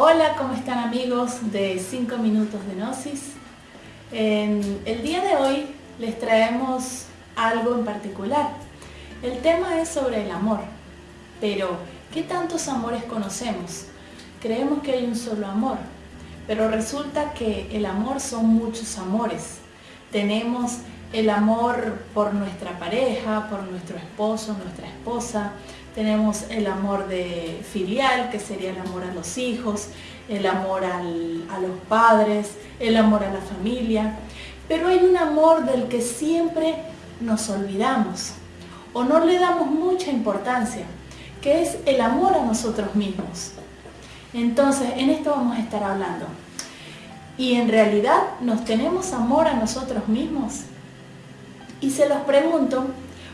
Hola, ¿cómo están amigos de 5 minutos de Gnosis? En el día de hoy les traemos algo en particular. El tema es sobre el amor, pero ¿qué tantos amores conocemos? Creemos que hay un solo amor, pero resulta que el amor son muchos amores. Tenemos el amor por nuestra pareja, por nuestro esposo, nuestra esposa, tenemos el amor de filial, que sería el amor a los hijos, el amor a los padres, el amor a la familia, pero hay un amor del que siempre nos olvidamos o no le damos mucha importancia, que es el amor a nosotros mismos. Entonces, en esto vamos a estar hablando. Y en realidad, ¿nos tenemos amor a nosotros mismos? Y se los pregunto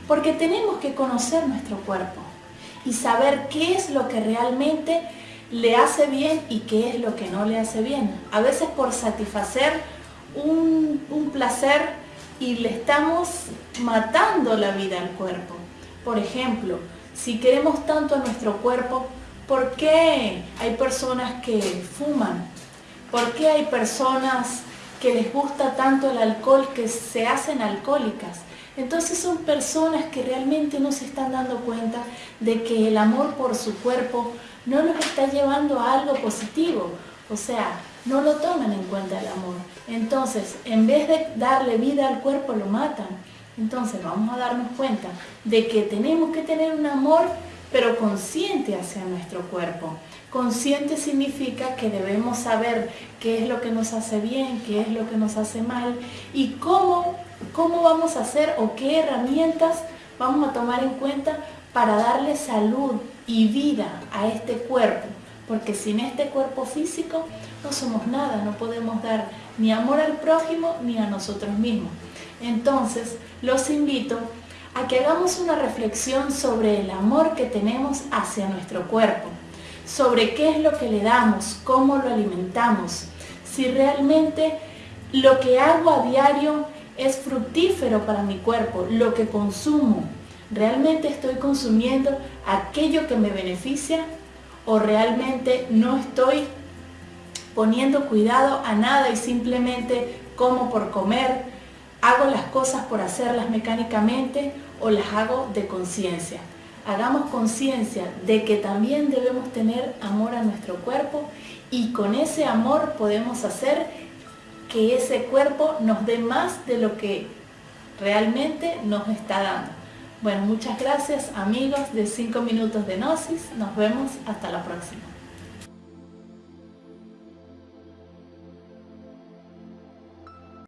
porque tenemos que conocer nuestro cuerpo y saber qué es lo que realmente le hace bien y qué es lo que no le hace bien. A veces por satisfacer un, placer y le estamos matando la vida al cuerpo. Por ejemplo, si queremos tanto a nuestro cuerpo, ¿por qué hay personas que fuman? ¿Por qué hay personas que les gusta tanto el alcohol que se hacen alcohólicas. Entonces son personas que realmente no se están dando cuenta de que el amor por su cuerpo no los está llevando a algo positivo. O sea, no lo toman en cuenta el amor. Entonces, en vez de darle vida al cuerpo, lo matan. Entonces vamos a darnos cuenta de que tenemos que tener un amor pero consciente hacia nuestro cuerpo. Consciente significa que debemos saber qué es lo que nos hace bien, qué es lo que nos hace mal y cómo, cómo vamos a hacer o qué herramientas vamos a tomar en cuenta para darle salud y vida a este cuerpo. Porque sin este cuerpo físico no somos nada, no podemos dar ni amor al prójimo ni a nosotros mismos. Entonces, los invito a que hagamos una reflexión sobre el amor que tenemos hacia nuestro cuerpo, sobre qué es lo que le damos, cómo lo alimentamos, si realmente lo que hago a diario es fructífero para mi cuerpo, lo que consumo, ¿realmente estoy consumiendo aquello que me beneficia o realmente no estoy poniendo cuidado a nada y simplemente como por comer, hago las cosas por hacerlas mecánicamente o las hago de conciencia. Hagamos conciencia de que también debemos tener amor a nuestro cuerpo y con ese amor podemos hacer que ese cuerpo nos dé más de lo que realmente nos está dando. Bueno, muchas gracias amigos de 5 minutos de Gnosis. Nos vemos hasta la próxima.